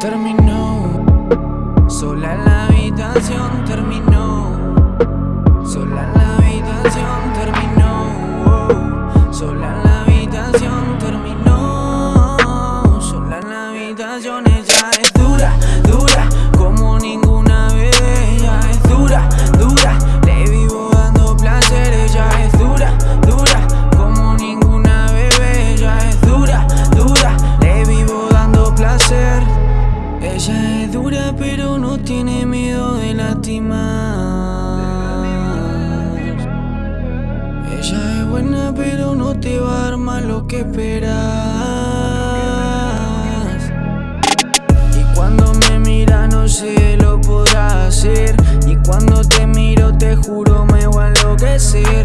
Terminó, sola en la habitación terminó, sola en la habitación terminó, sola en la habitación terminó, sola en la habitación ella es dura, dura Ella es buena pero no te va a dar más lo que esperas. Y cuando me mira no sé lo podrá hacer. Y cuando te miro te juro me voy a enloquecer.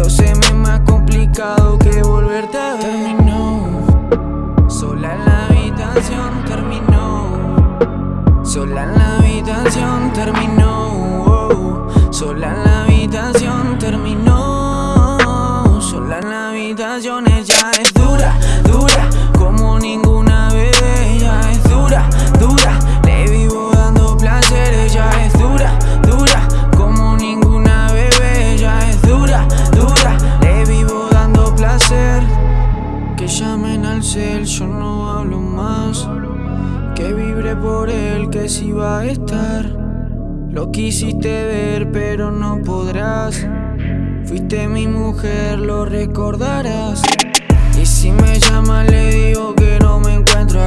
Pero se me es más complicado que volverte a ver. Terminó, sola en la habitación terminó. Sola en la habitación terminó. oh, Sola en la habitación terminó. Sola en la habitación ella es yo no hablo más. Que vibre por él, que si va a estar. Lo quisiste ver, pero no podrás. Fuiste mi mujer, lo recordarás. Y si me llama, le digo que no me encuentro